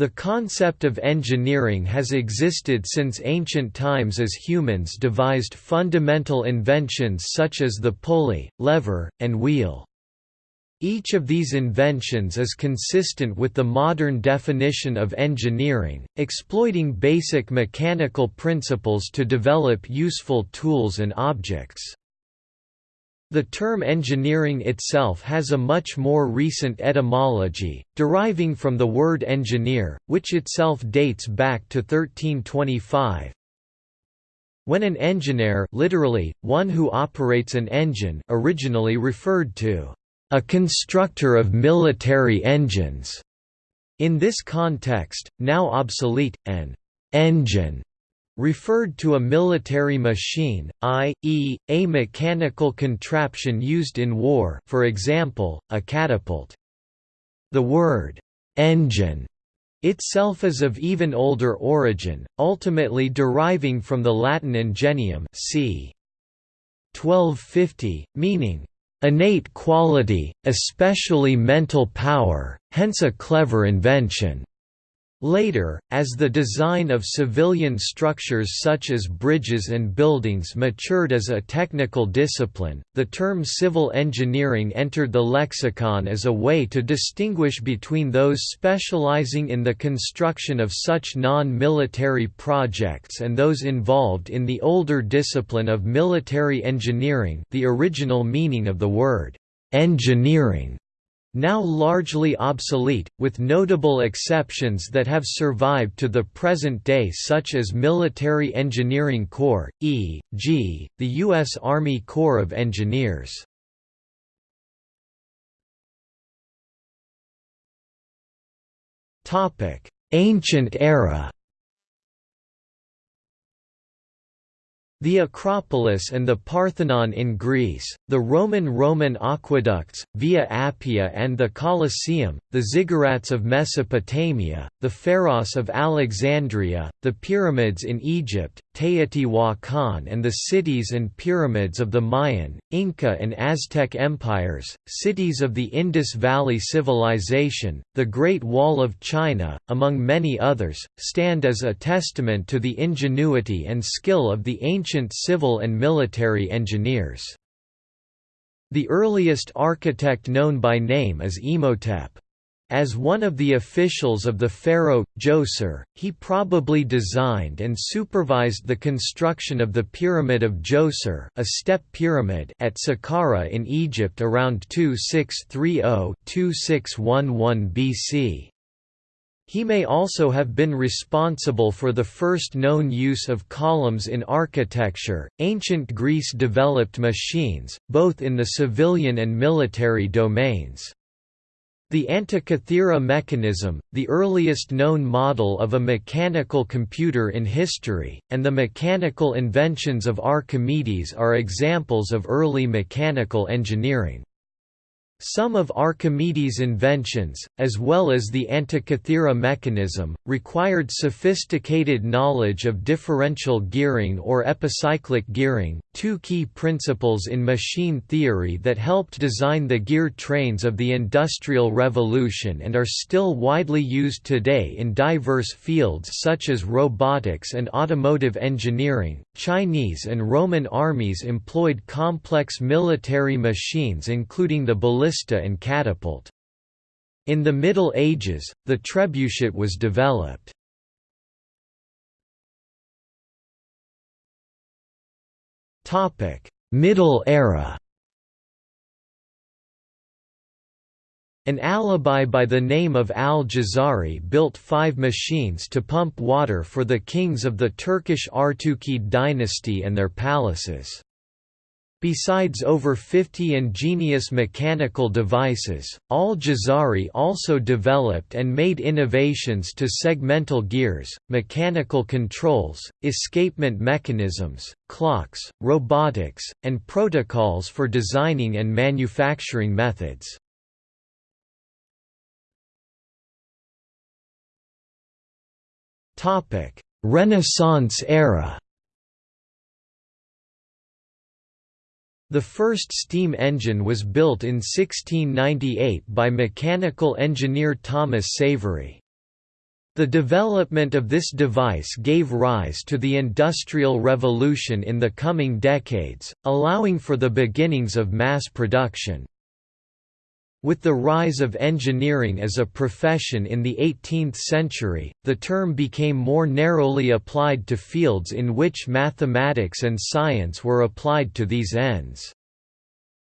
The concept of engineering has existed since ancient times as humans devised fundamental inventions such as the pulley, lever, and wheel. Each of these inventions is consistent with the modern definition of engineering, exploiting basic mechanical principles to develop useful tools and objects. The term engineering itself has a much more recent etymology, deriving from the word engineer, which itself dates back to 1325. When an engineer literally, one who operates an engine originally referred to a constructor of military engines. In this context, now obsolete, an engine referred to a military machine, i.e., a mechanical contraption used in war for example, a catapult. The word, "'engine' itself is of even older origin, ultimately deriving from the Latin ingenium c. 1250, meaning, "'innate quality, especially mental power, hence a clever invention' Later, as the design of civilian structures such as bridges and buildings matured as a technical discipline, the term civil engineering entered the lexicon as a way to distinguish between those specializing in the construction of such non-military projects and those involved in the older discipline of military engineering the original meaning of the word, engineering now largely obsolete, with notable exceptions that have survived to the present day such as Military Engineering Corps, e.g., the U.S. Army Corps of Engineers. Ancient era The Acropolis and the Parthenon in Greece, the Roman Roman aqueducts, Via Appia and the Colosseum, the ziggurats of Mesopotamia, the Pharos of Alexandria, the pyramids in Egypt, Teotihuacan and the cities and pyramids of the Mayan, Inca and Aztec empires, cities of the Indus Valley Civilization, the Great Wall of China, among many others, stand as a testament to the ingenuity and skill of the ancient civil and military engineers. The earliest architect known by name is Imhotep. As one of the officials of the pharaoh, Djoser, he probably designed and supervised the construction of the Pyramid of Djoser a step pyramid at Saqqara in Egypt around 2630–2611 BC. He may also have been responsible for the first known use of columns in architecture. Ancient Greece developed machines, both in the civilian and military domains. The Antikythera mechanism, the earliest known model of a mechanical computer in history, and the mechanical inventions of Archimedes are examples of early mechanical engineering. Some of Archimedes' inventions, as well as the Antikythera mechanism, required sophisticated knowledge of differential gearing or epicyclic gearing, two key principles in machine theory that helped design the gear trains of the Industrial Revolution and are still widely used today in diverse fields such as robotics and automotive engineering. Chinese and Roman armies employed complex military machines including the ballista and catapult. In the Middle Ages, the trebuchet was developed. Middle era An alibi by the name of al-Jazari built five machines to pump water for the kings of the Turkish Artukid dynasty and their palaces. Besides over 50 ingenious mechanical devices, al-Jazari also developed and made innovations to segmental gears, mechanical controls, escapement mechanisms, clocks, robotics, and protocols for designing and manufacturing methods. Renaissance era The first steam engine was built in 1698 by mechanical engineer Thomas Savery. The development of this device gave rise to the Industrial Revolution in the coming decades, allowing for the beginnings of mass production. With the rise of engineering as a profession in the 18th century, the term became more narrowly applied to fields in which mathematics and science were applied to these ends.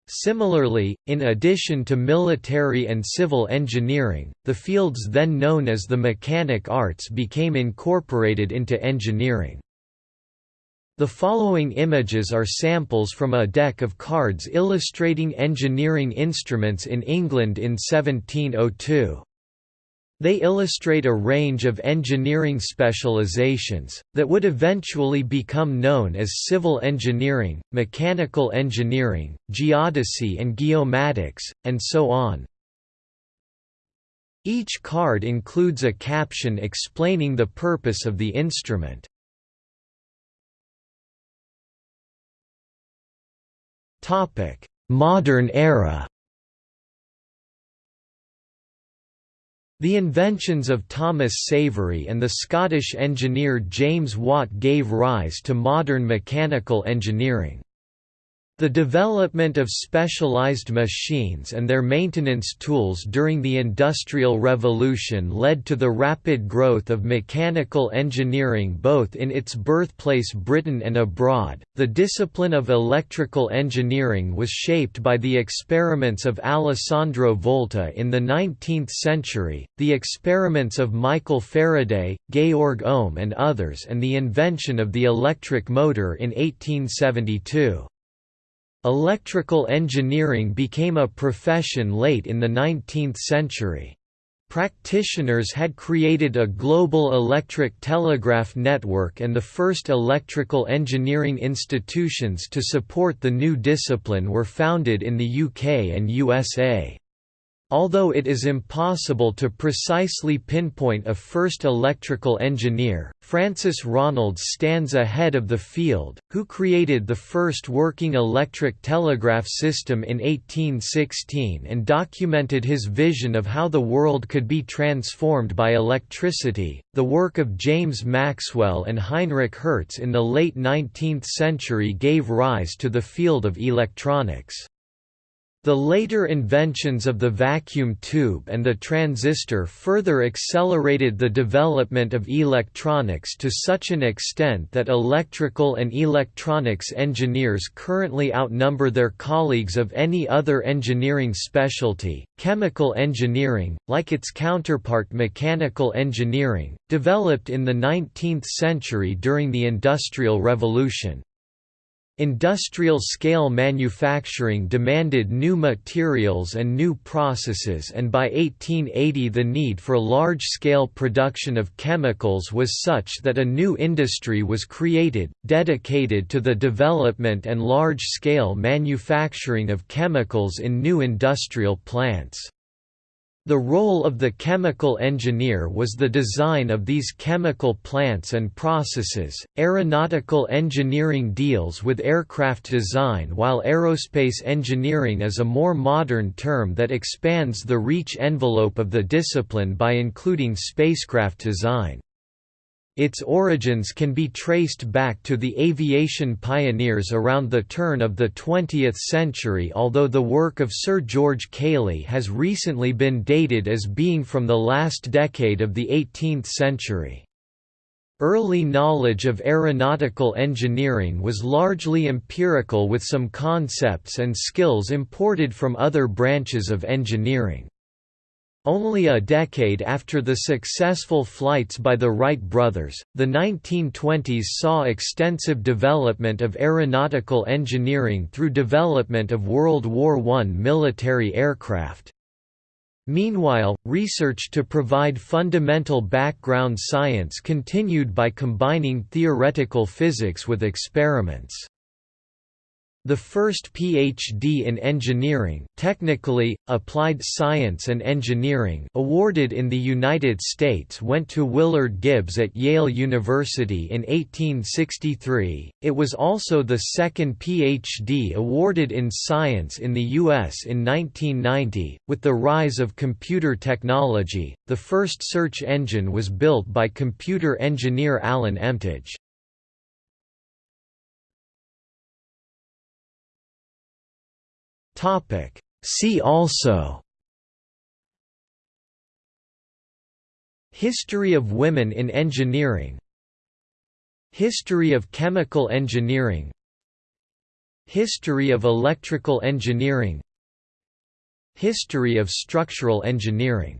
Similarly, in addition to military and civil engineering, the fields then known as the mechanic arts became incorporated into engineering. The following images are samples from a deck of cards illustrating engineering instruments in England in 1702. They illustrate a range of engineering specializations, that would eventually become known as civil engineering, mechanical engineering, geodesy and geomatics, and so on. Each card includes a caption explaining the purpose of the instrument. Modern era The inventions of Thomas Savery and the Scottish engineer James Watt gave rise to modern mechanical engineering. The development of specialized machines and their maintenance tools during the Industrial Revolution led to the rapid growth of mechanical engineering both in its birthplace Britain and abroad. The discipline of electrical engineering was shaped by the experiments of Alessandro Volta in the 19th century, the experiments of Michael Faraday, Georg Ohm, and others, and the invention of the electric motor in 1872. Electrical engineering became a profession late in the 19th century. Practitioners had created a global electric telegraph network and the first electrical engineering institutions to support the new discipline were founded in the UK and USA. Although it is impossible to precisely pinpoint a first electrical engineer, Francis Ronalds stands ahead of the field, who created the first working electric telegraph system in 1816 and documented his vision of how the world could be transformed by electricity. The work of James Maxwell and Heinrich Hertz in the late 19th century gave rise to the field of electronics. The later inventions of the vacuum tube and the transistor further accelerated the development of electronics to such an extent that electrical and electronics engineers currently outnumber their colleagues of any other engineering specialty. Chemical engineering, like its counterpart mechanical engineering, developed in the 19th century during the Industrial Revolution. Industrial-scale manufacturing demanded new materials and new processes and by 1880 the need for large-scale production of chemicals was such that a new industry was created, dedicated to the development and large-scale manufacturing of chemicals in new industrial plants. The role of the chemical engineer was the design of these chemical plants and processes. Aeronautical engineering deals with aircraft design, while aerospace engineering is a more modern term that expands the reach envelope of the discipline by including spacecraft design. Its origins can be traced back to the aviation pioneers around the turn of the 20th century although the work of Sir George Cayley has recently been dated as being from the last decade of the 18th century. Early knowledge of aeronautical engineering was largely empirical with some concepts and skills imported from other branches of engineering. Only a decade after the successful flights by the Wright brothers, the 1920s saw extensive development of aeronautical engineering through development of World War I military aircraft. Meanwhile, research to provide fundamental background science continued by combining theoretical physics with experiments. The first PhD in engineering technically, applied science and engineering awarded in the United States went to Willard Gibbs at Yale University in 1863, it was also the second PhD awarded in science in the U.S. in 1990. With the rise of computer technology, the first search engine was built by computer engineer Alan Emtage. Topic. See also History of women in engineering History of chemical engineering History of electrical engineering History of structural engineering